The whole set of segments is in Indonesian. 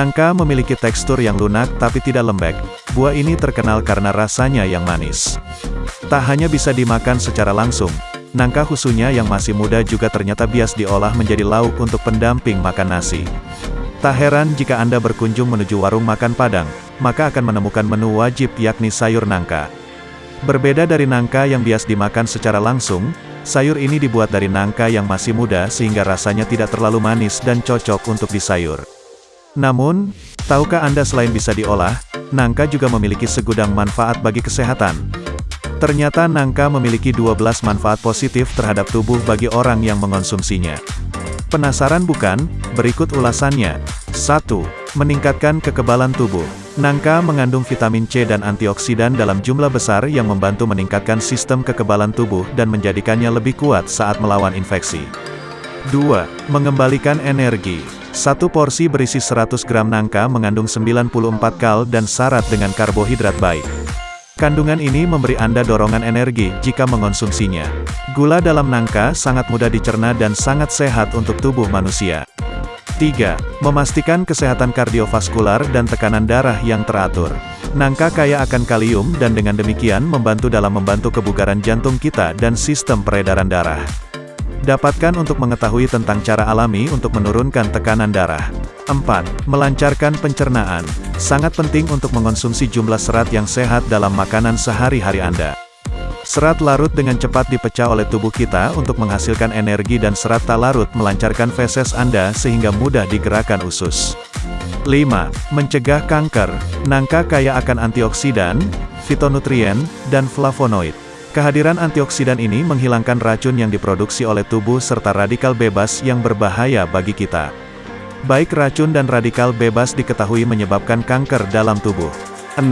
Nangka memiliki tekstur yang lunak tapi tidak lembek. Buah ini terkenal karena rasanya yang manis. Tak hanya bisa dimakan secara langsung, nangka khususnya yang masih muda juga ternyata bias diolah menjadi lauk untuk pendamping makan nasi. Tak heran jika Anda berkunjung menuju warung makan Padang, maka akan menemukan menu wajib yakni sayur nangka. Berbeda dari nangka yang bias dimakan secara langsung, sayur ini dibuat dari nangka yang masih muda sehingga rasanya tidak terlalu manis dan cocok untuk disayur. Namun, tahukah Anda selain bisa diolah, nangka juga memiliki segudang manfaat bagi kesehatan. Ternyata nangka memiliki 12 manfaat positif terhadap tubuh bagi orang yang mengonsumsinya. Penasaran bukan? Berikut ulasannya. 1. Meningkatkan kekebalan tubuh. Nangka mengandung vitamin C dan antioksidan dalam jumlah besar yang membantu meningkatkan sistem kekebalan tubuh dan menjadikannya lebih kuat saat melawan infeksi. 2. Mengembalikan energi. Satu porsi berisi 100 gram nangka mengandung 94 kal dan syarat dengan karbohidrat baik. Kandungan ini memberi Anda dorongan energi jika mengonsumsinya. Gula dalam nangka sangat mudah dicerna dan sangat sehat untuk tubuh manusia. 3. Memastikan kesehatan kardiovaskular dan tekanan darah yang teratur. Nangka kaya akan kalium dan dengan demikian membantu dalam membantu kebugaran jantung kita dan sistem peredaran darah. Dapatkan untuk mengetahui tentang cara alami untuk menurunkan tekanan darah. 4. Melancarkan pencernaan. Sangat penting untuk mengonsumsi jumlah serat yang sehat dalam makanan sehari-hari Anda. Serat larut dengan cepat dipecah oleh tubuh kita untuk menghasilkan energi dan serat tak larut melancarkan feses Anda sehingga mudah digerakkan usus. 5. Mencegah kanker. Nangka kaya akan antioksidan, fitonutrien, dan flavonoid. Kehadiran antioksidan ini menghilangkan racun yang diproduksi oleh tubuh serta radikal bebas yang berbahaya bagi kita. Baik racun dan radikal bebas diketahui menyebabkan kanker dalam tubuh. 6.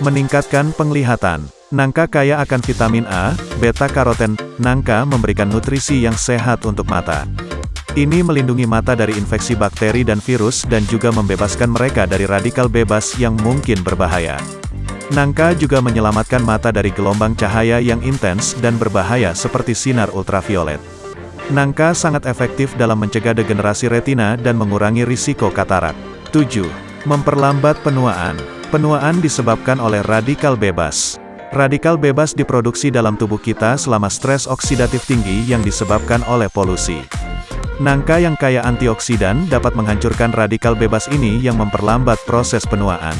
Meningkatkan penglihatan. Nangka kaya akan vitamin A, beta-karoten. Nangka memberikan nutrisi yang sehat untuk mata. Ini melindungi mata dari infeksi bakteri dan virus dan juga membebaskan mereka dari radikal bebas yang mungkin berbahaya. Nangka juga menyelamatkan mata dari gelombang cahaya yang intens dan berbahaya seperti sinar ultraviolet. Nangka sangat efektif dalam mencegah degenerasi retina dan mengurangi risiko katarak. 7. Memperlambat penuaan. Penuaan disebabkan oleh radikal bebas. Radikal bebas diproduksi dalam tubuh kita selama stres oksidatif tinggi yang disebabkan oleh polusi. Nangka yang kaya antioksidan dapat menghancurkan radikal bebas ini yang memperlambat proses penuaan.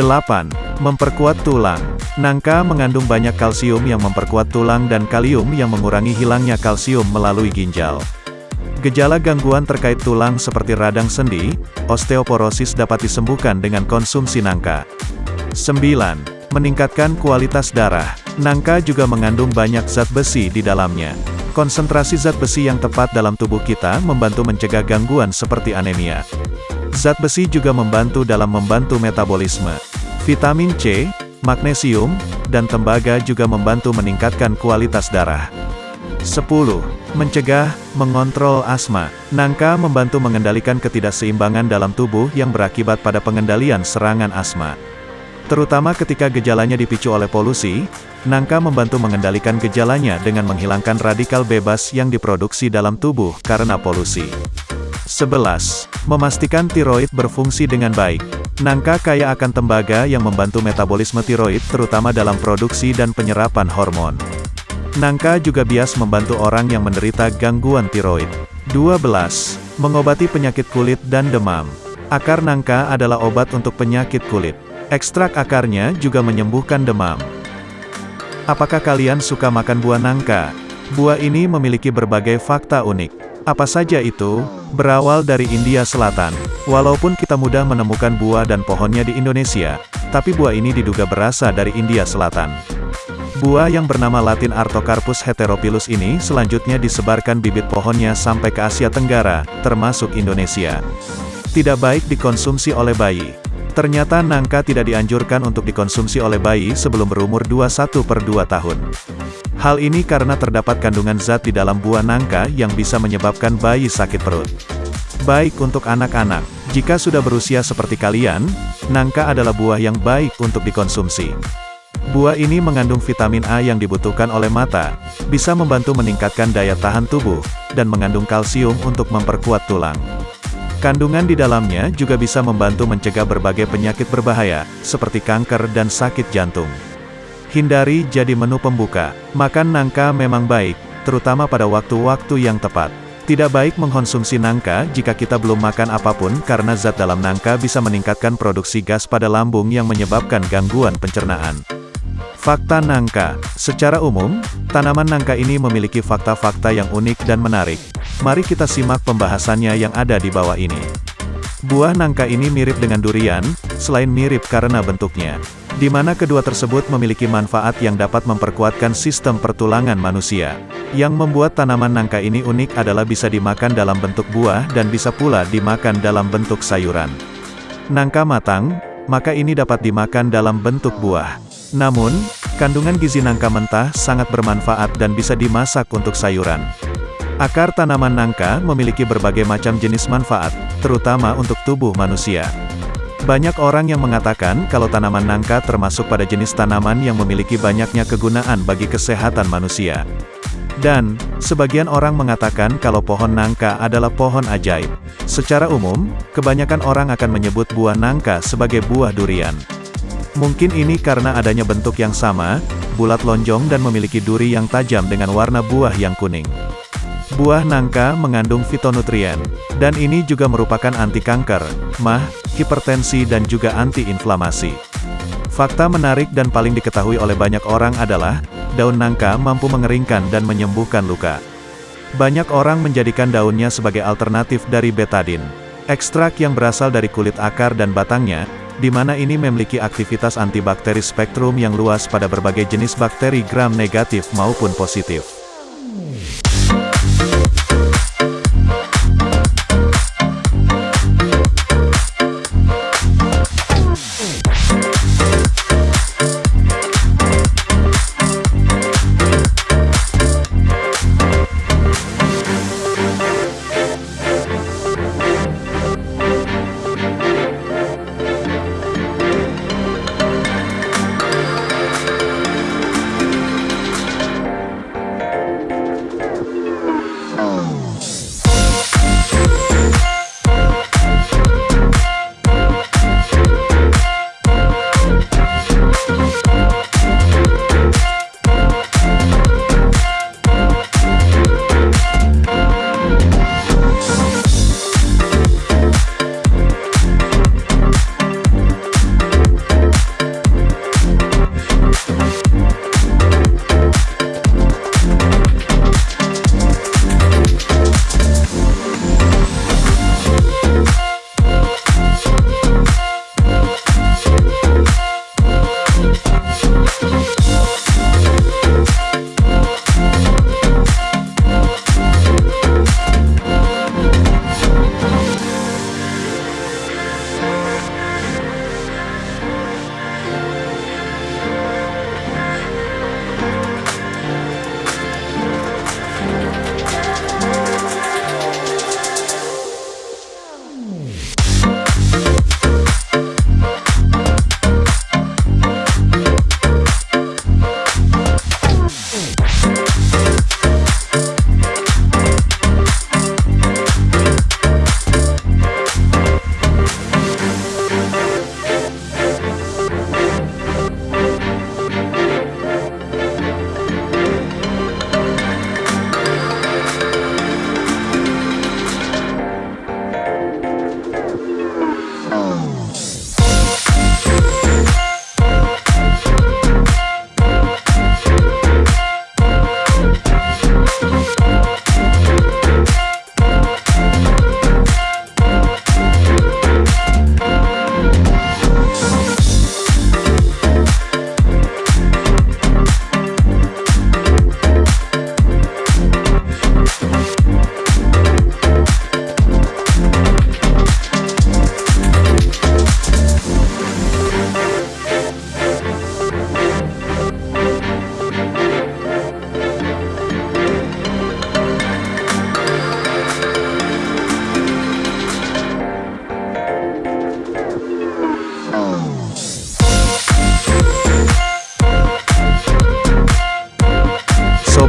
8. Memperkuat tulang. Nangka mengandung banyak kalsium yang memperkuat tulang dan kalium yang mengurangi hilangnya kalsium melalui ginjal. Gejala gangguan terkait tulang seperti radang sendi, osteoporosis dapat disembuhkan dengan konsumsi nangka. 9. Meningkatkan kualitas darah. Nangka juga mengandung banyak zat besi di dalamnya. Konsentrasi zat besi yang tepat dalam tubuh kita membantu mencegah gangguan seperti anemia. Zat besi juga membantu dalam membantu metabolisme. Vitamin C, magnesium, dan tembaga juga membantu meningkatkan kualitas darah. 10. Mencegah, mengontrol asma. Nangka membantu mengendalikan ketidakseimbangan dalam tubuh yang berakibat pada pengendalian serangan asma. Terutama ketika gejalanya dipicu oleh polusi, nangka membantu mengendalikan gejalanya dengan menghilangkan radikal bebas yang diproduksi dalam tubuh karena polusi. 11. Memastikan tiroid berfungsi dengan baik. Nangka kaya akan tembaga yang membantu metabolisme tiroid terutama dalam produksi dan penyerapan hormon. Nangka juga bias membantu orang yang menderita gangguan tiroid. 12. Mengobati penyakit kulit dan demam. Akar nangka adalah obat untuk penyakit kulit. Ekstrak akarnya juga menyembuhkan demam. Apakah kalian suka makan buah nangka? Buah ini memiliki berbagai fakta unik. Apa saja itu? Berawal dari India Selatan. Walaupun kita mudah menemukan buah dan pohonnya di Indonesia, tapi buah ini diduga berasal dari India Selatan. Buah yang bernama latin Artocarpus heteropilus ini selanjutnya disebarkan bibit pohonnya sampai ke Asia Tenggara, termasuk Indonesia. Tidak baik dikonsumsi oleh bayi. Ternyata nangka tidak dianjurkan untuk dikonsumsi oleh bayi sebelum berumur 21 per 2 tahun. Hal ini karena terdapat kandungan zat di dalam buah nangka yang bisa menyebabkan bayi sakit perut. Baik untuk anak-anak. Jika sudah berusia seperti kalian, nangka adalah buah yang baik untuk dikonsumsi. Buah ini mengandung vitamin A yang dibutuhkan oleh mata, bisa membantu meningkatkan daya tahan tubuh, dan mengandung kalsium untuk memperkuat tulang. Kandungan di dalamnya juga bisa membantu mencegah berbagai penyakit berbahaya, seperti kanker dan sakit jantung. Hindari jadi menu pembuka. Makan nangka memang baik, terutama pada waktu-waktu yang tepat. Tidak baik mengkonsumsi nangka jika kita belum makan apa pun karena zat dalam nangka bisa meningkatkan produksi gas pada lambung yang menyebabkan gangguan pencernaan. Fakta nangka. Secara umum, tanaman nangka ini memiliki fakta-fakta yang unik dan menarik. Mari kita simak pembahasannya yang ada di bawah ini. Buah nangka ini mirip dengan durian, selain mirip karena bentuknya, di mana kedua tersebut memiliki manfaat yang dapat memperkuatkan sistem pertulangan manusia. Yang membuat tanaman nangka ini unik adalah bisa dimakan dalam bentuk buah dan bisa pula dimakan dalam bentuk sayuran. Nangka matang, maka ini dapat dimakan dalam bentuk buah. Namun, kandungan gizi nangka mentah sangat bermanfaat dan bisa dimasak untuk sayuran. Akar tanaman nangka memiliki berbagai macam jenis manfaat, terutama untuk tubuh manusia. Banyak orang yang mengatakan kalau tanaman nangka termasuk pada jenis tanaman yang memiliki banyaknya kegunaan bagi kesehatan manusia. Dan, sebagian orang mengatakan kalau pohon nangka adalah pohon ajaib. Secara umum, kebanyakan orang akan menyebut buah nangka sebagai buah durian. Mungkin ini karena adanya bentuk yang sama, bulat lonjong dan memiliki duri yang tajam dengan warna buah yang kuning. Buah nangka mengandung fitonutrien, dan ini juga merupakan anti kanker, mah, hipertensi dan juga anti-inflamasi. Fakta menarik dan paling diketahui oleh banyak orang adalah, daun nangka mampu mengeringkan dan menyembuhkan luka. Banyak orang menjadikan daunnya sebagai alternatif dari betadin. Ekstrak yang berasal dari kulit akar dan batangnya, di mana ini memiliki aktivitas antibakteri spektrum yang luas pada berbagai jenis bakteri gram negatif maupun positif.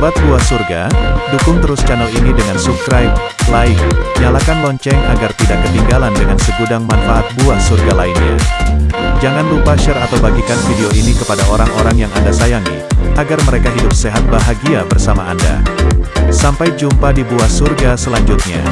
Sobat Buah Surga, dukung terus channel ini dengan subscribe, like, nyalakan lonceng agar tidak ketinggalan dengan segudang manfaat buah surga lainnya. Jangan lupa share atau bagikan video ini kepada orang-orang yang Anda sayangi, agar mereka hidup sehat bahagia bersama Anda. Sampai jumpa di Buah Surga selanjutnya.